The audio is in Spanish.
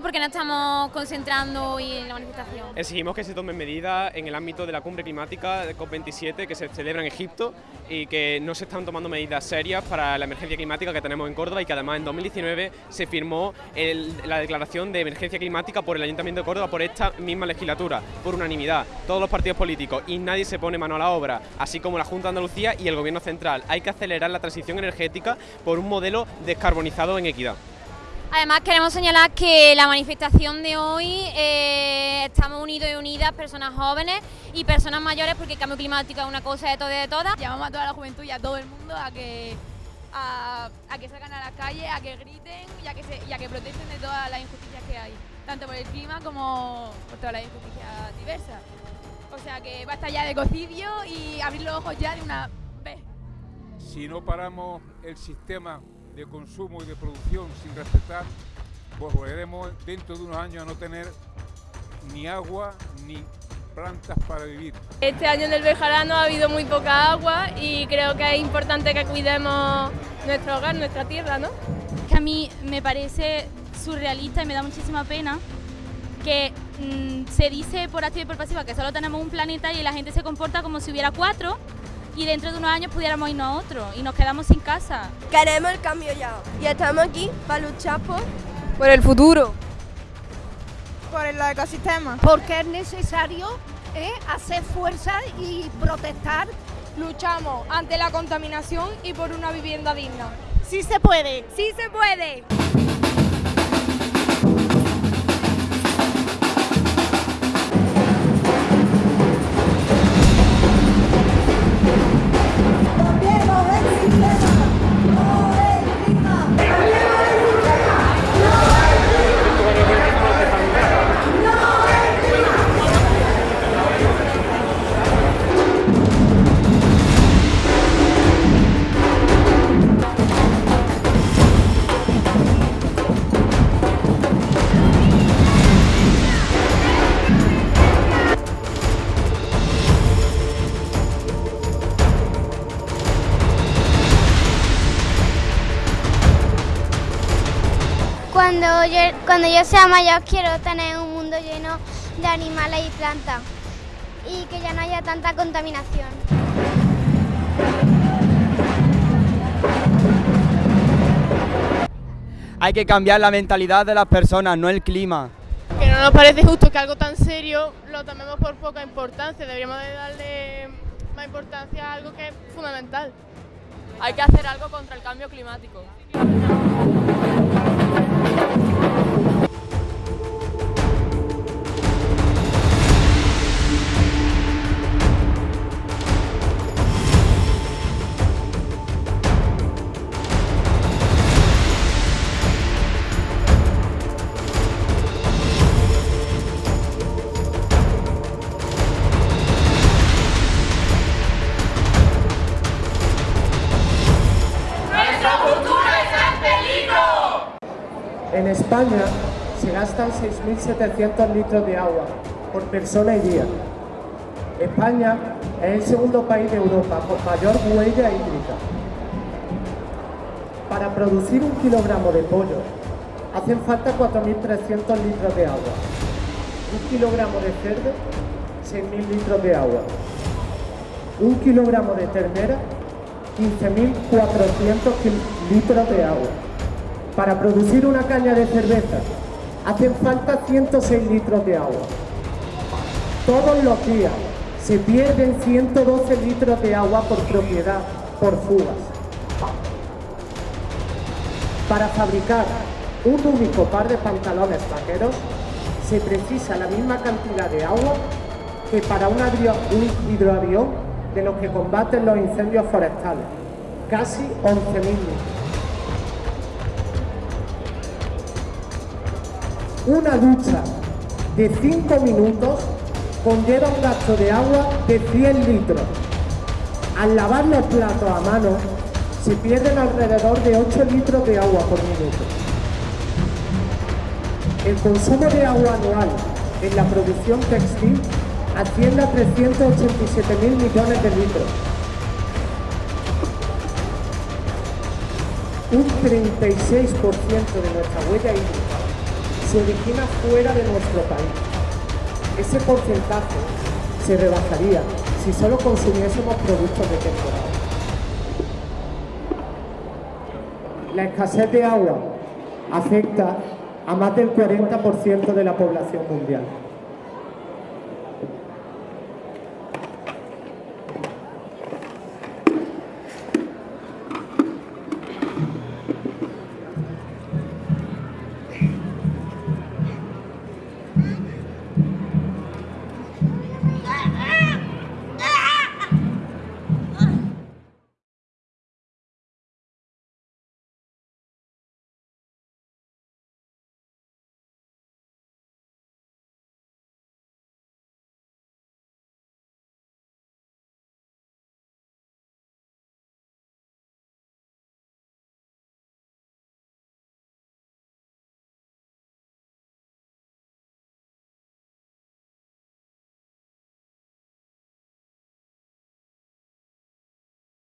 ¿Por qué no estamos concentrando hoy en la manifestación? Exigimos que se tomen medidas en el ámbito de la cumbre climática de COP27 que se celebra en Egipto y que no se están tomando medidas serias para la emergencia climática que tenemos en Córdoba y que además en 2019 se firmó la declaración de emergencia climática por el Ayuntamiento de Córdoba por esta misma legislatura, por unanimidad, todos los partidos políticos y nadie se pone mano a la obra, así como la Junta de Andalucía y el Gobierno Central. Hay que acelerar la transición energética por un modelo descarbonizado en equidad. Además queremos señalar que la manifestación de hoy eh, estamos unidos y unidas, personas jóvenes y personas mayores, porque el cambio climático es una cosa de todas y de todas. Llamamos a toda la juventud y a todo el mundo a que, a, que salgan a la calle, a que griten y a que, se, y a que protesten de todas las injusticias que hay, tanto por el clima como por todas las injusticias diversas. O sea que basta ya de cocidio y abrir los ojos ya de una vez. Si no paramos el sistema de consumo y de producción sin respetar, pues volveremos dentro de unos años a no tener ni agua ni plantas para vivir. Este año en el Bejarano ha habido muy poca agua y creo que es importante que cuidemos nuestro hogar, nuestra tierra, ¿no? Que a mí me parece surrealista y me da muchísima pena que mm, se dice por activa y por pasiva que solo tenemos un planeta y la gente se comporta como si hubiera cuatro y dentro de unos años pudiéramos irnos a otro y nos quedamos sin casa. Queremos el cambio ya y estamos aquí para luchar por, por el futuro, por el ecosistema. Porque es necesario ¿eh? hacer fuerza y protestar. Luchamos ante la contaminación y por una vivienda digna. ¡Sí se puede! ¡Sí se puede! Yo, cuando yo sea mayor quiero tener un mundo lleno de animales y plantas y que ya no haya tanta contaminación. Hay que cambiar la mentalidad de las personas, no el clima. Que no nos parece justo que algo tan serio lo tomemos por poca importancia, deberíamos de darle más importancia a algo que es fundamental. Hay que hacer algo contra el cambio climático. En España se gastan 6.700 litros de agua por persona y día. España es el segundo país de Europa con mayor huella hídrica. Para producir un kilogramo de pollo hacen falta 4.300 litros de agua. Un kilogramo de cerdo, 6.000 litros de agua. Un kilogramo de ternera, 15.400 litros de agua. Para producir una caña de cerveza hacen falta 106 litros de agua. Todos los días se pierden 112 litros de agua por propiedad, por fugas. Para fabricar un único par de pantalones vaqueros se precisa la misma cantidad de agua que para un, un hidroavión de los que combaten los incendios forestales, casi 11.000 litros. Una ducha de 5 minutos conlleva un gasto de agua de 100 litros. Al lavar los platos a mano se pierden alrededor de 8 litros de agua por minuto. El consumo de agua anual en la producción textil asciende a 387 mil millones de litros. Un 36% de nuestra huella hídrica se origina fuera de nuestro país. Ese porcentaje se rebajaría si solo consumiésemos productos de temporada. La escasez de agua afecta a más del 40% de la población mundial.